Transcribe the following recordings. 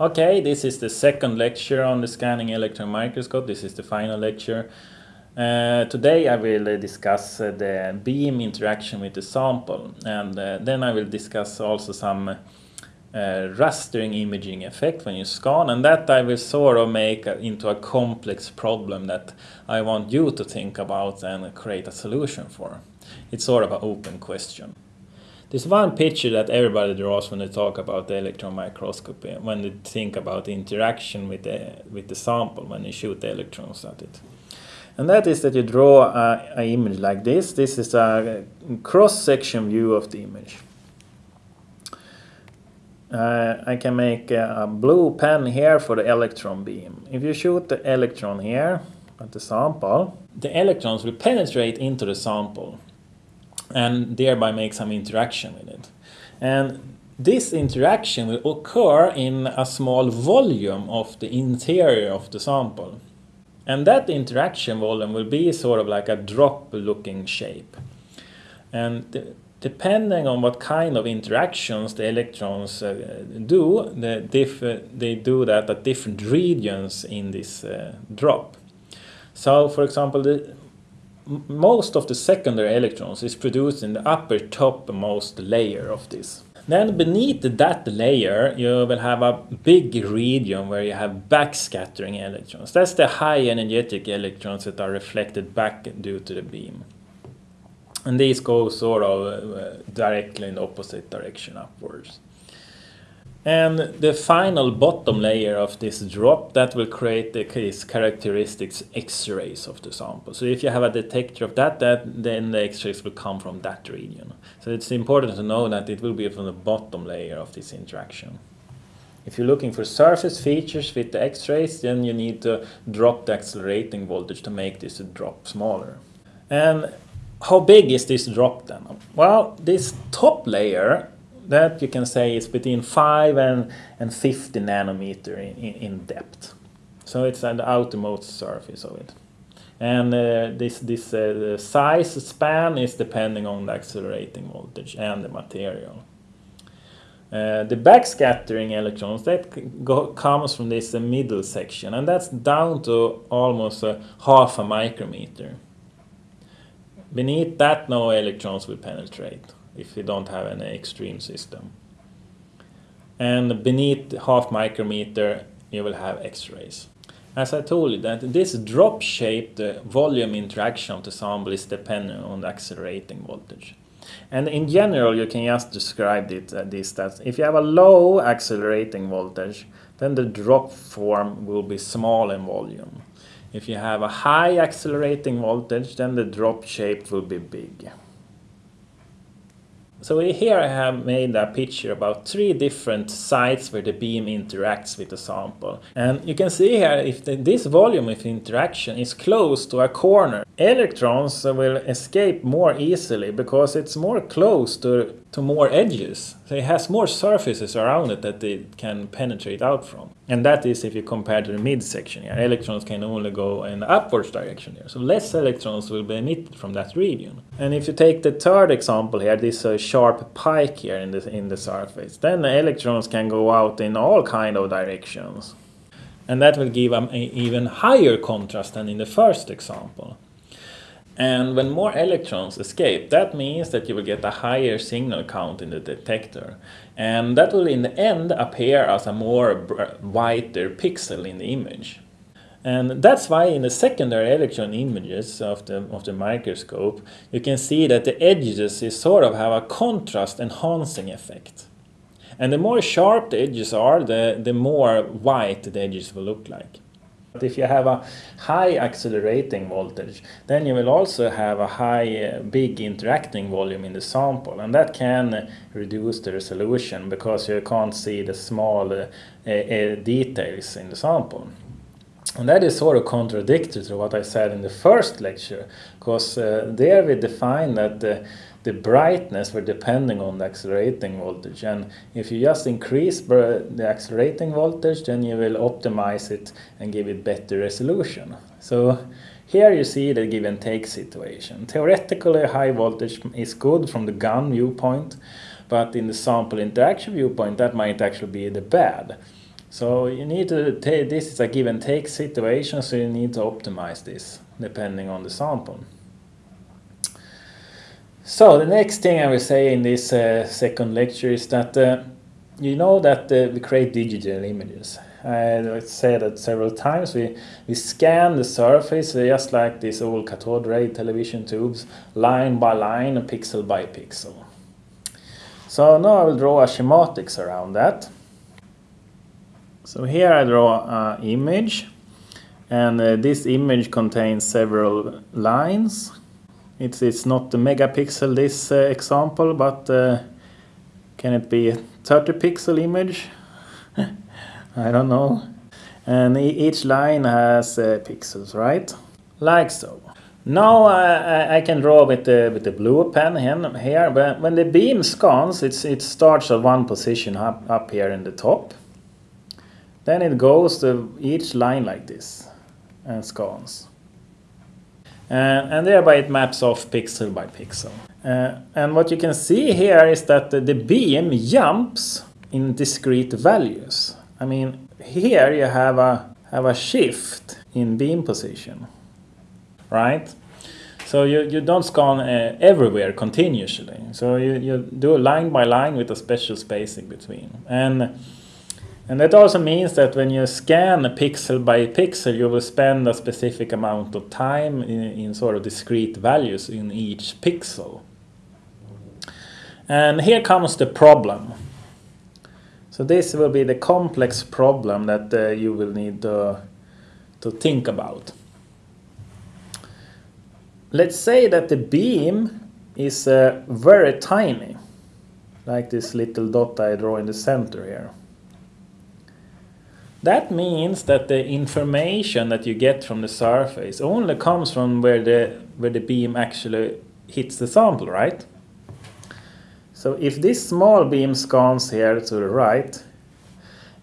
Okay, this is the second lecture on the scanning electron microscope. This is the final lecture. Uh, today I will uh, discuss uh, the beam interaction with the sample and uh, then I will discuss also some uh, rastering imaging effect when you scan and that I will sort of make into a complex problem that I want you to think about and create a solution for. It's sort of an open question. There's one picture that everybody draws when they talk about the electron microscopy, when they think about the interaction with the, with the sample, when you shoot the electrons at it. And that is that you draw an image like this. This is a cross-section view of the image. Uh, I can make a, a blue pen here for the electron beam. If you shoot the electron here at the sample, the electrons will penetrate into the sample and thereby make some interaction with it. And this interaction will occur in a small volume of the interior of the sample. And that interaction volume will be sort of like a drop looking shape. And depending on what kind of interactions the electrons uh, do, the they do that at different regions in this uh, drop. So for example, the, most of the secondary electrons is produced in the upper topmost layer of this. Then beneath that layer you will have a big region where you have backscattering electrons. That's the high energetic electrons that are reflected back due to the beam. And these go sort of uh, directly in the opposite direction upwards. And the final bottom layer of this drop that will create the case characteristics X-rays of the sample. So if you have a detector of that, that then the X-rays will come from that region. So it's important to know that it will be from the bottom layer of this interaction. If you're looking for surface features with the X-rays, then you need to drop the accelerating voltage to make this drop smaller. And how big is this drop then? Well, this top layer that you can say is between 5 and, and 50 nanometer in, in, in depth. So it's the outermost surface of it. And uh, this, this uh, size span is depending on the accelerating voltage and the material. Uh, the backscattering electrons that go, comes from this uh, middle section and that's down to almost a half a micrometer. Beneath that no electrons will penetrate if you don't have an extreme system. And beneath half micrometer you will have X-rays. As I told you that this drop-shaped volume interaction of the sample is dependent on the accelerating voltage. And in general you can just describe it uh, this that if you have a low accelerating voltage then the drop form will be small in volume. If you have a high accelerating voltage then the drop shape will be big. So here I have made a picture about three different sites where the beam interacts with the sample. And you can see here if the, this volume of interaction is close to a corner, electrons will escape more easily because it's more close to, to more edges. So it has more surfaces around it that it can penetrate out from. And that is if you compare to the midsection here. Electrons can only go in the upwards direction here. So less electrons will be emitted from that region. And if you take the third example here, this uh, sharp pike here in the, in the surface, then the electrons can go out in all kind of directions. And that will give an even higher contrast than in the first example. And when more electrons escape, that means that you will get a higher signal count in the detector. And that will in the end appear as a more whiter pixel in the image. And that's why in the secondary electron images of the, of the microscope, you can see that the edges is sort of have a contrast enhancing effect. And the more sharp the edges are, the, the more white the edges will look like. But if you have a high accelerating voltage, then you will also have a high, uh, big interacting volume in the sample, and that can reduce the resolution because you can't see the small uh, uh, details in the sample. And that is sort of contradictory to what I said in the first lecture, because uh, there we define that the the brightness were depending on the accelerating voltage and if you just increase the accelerating voltage then you will optimize it and give it better resolution. So here you see the give and take situation. Theoretically high voltage is good from the gun viewpoint but in the sample interaction viewpoint that might actually be the bad. So you need to take, this is a give and take situation, so you need to optimize this depending on the sample. So the next thing I will say in this uh, second lecture is that uh, you know that uh, we create digital images. I said that several times. We, we scan the surface just like these old cathode ray television tubes, line by line, pixel by pixel. So now I will draw a schematics around that. So here I draw an image and uh, this image contains several lines. It's, it's not the megapixel this uh, example, but uh, can it be a 30 pixel image? I don't know. And each line has uh, pixels, right? Like so. Now I, I can draw with the, with the blue pen here, but when the beam scans, it's, it starts at one position up, up here in the top. Then it goes to each line like this and scans. Uh, and thereby it maps off pixel by pixel. Uh, and what you can see here is that the, the beam jumps in discrete values. I mean, here you have a, have a shift in beam position, right? So you, you don't scan uh, everywhere continuously. So you, you do line by line with a special spacing between. And, and that also means that when you scan pixel by pixel, you will spend a specific amount of time in, in sort of discrete values in each pixel. And here comes the problem. So this will be the complex problem that uh, you will need to, to think about. Let's say that the beam is uh, very tiny, like this little dot I draw in the center here. That means that the information that you get from the surface only comes from where the, where the beam actually hits the sample, right? So if this small beam scans here to the right,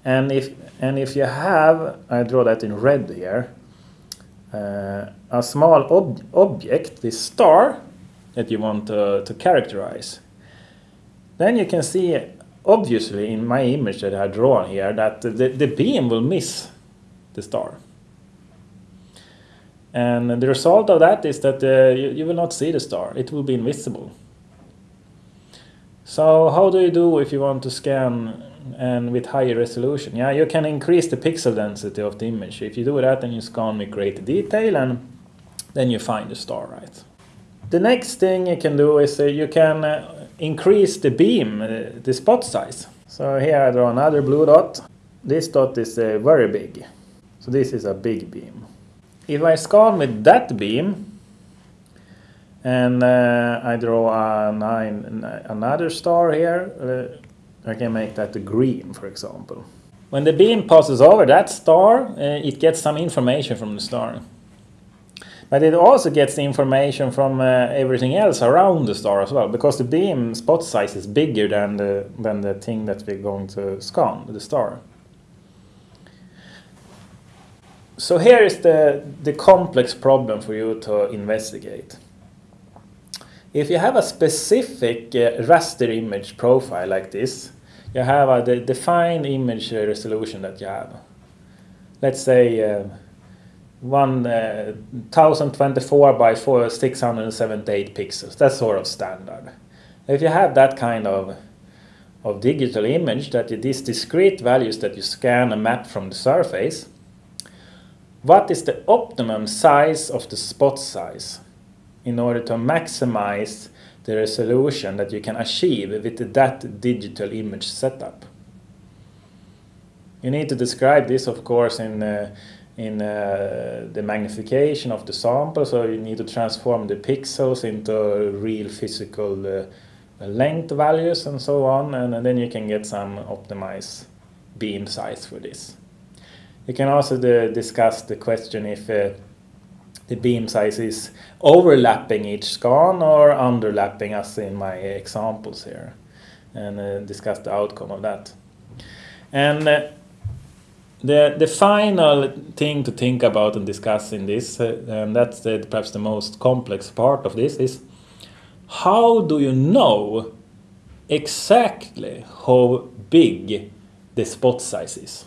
and if and if you have, I draw that in red here, uh, a small ob object, this star, that you want to, to characterize, then you can see obviously in my image that I draw here that the, the beam will miss the star. And the result of that is that uh, you, you will not see the star, it will be invisible. So how do you do if you want to scan and with higher resolution? Yeah, you can increase the pixel density of the image. If you do that, then you scan with greater detail and then you find the star, right? The next thing you can do is uh, you can uh, increase the beam, uh, the spot size. So here I draw another blue dot. This dot is uh, very big. So this is a big beam. If I scan with that beam, and uh, I draw a nine, another star here. Uh, I can make that green, for example. When the beam passes over that star, uh, it gets some information from the star. But it also gets the information from uh, everything else around the star as well, because the beam spot size is bigger than the, than the thing that we're going to scan, the star. So here is the, the complex problem for you to investigate. If you have a specific uh, raster image profile like this, you have a de defined image resolution that you have. Let's say uh, 1024 uh, by 4, 678 pixels. That's sort of standard. If you have that kind of of digital image, that these discrete values that you scan and map from the surface, what is the optimum size of the spot size? in order to maximize the resolution that you can achieve with that digital image setup. You need to describe this, of course, in, uh, in uh, the magnification of the sample, so you need to transform the pixels into real physical uh, length values and so on, and, and, then you can get some optimized beam size for this. You can also uh, discuss the question if uh, the beam size is overlapping each scan or underlapping as in my examples here and uh, discuss the outcome of that. And uh, the, the final thing to think about and discuss in this, uh, and that's the, perhaps the most complex part of this, is how do you know exactly how big the spot size is?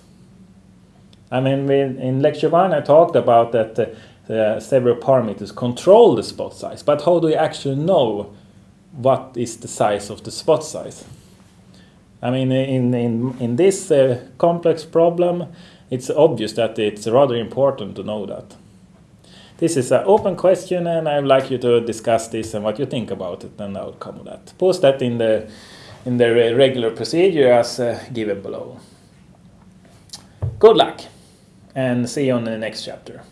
I mean, we, in lecture one, I talked about that uh, uh, several parameters control the spot size, but how do you actually know what is the size of the spot size? I mean, in, in, in this uh, complex problem, it's obvious that it's rather important to know that. This is an open question and I would like you to discuss this and what you think about it and the outcome of that. Post that in the, in the regular procedure as uh, given below. Good luck and see you on the next chapter.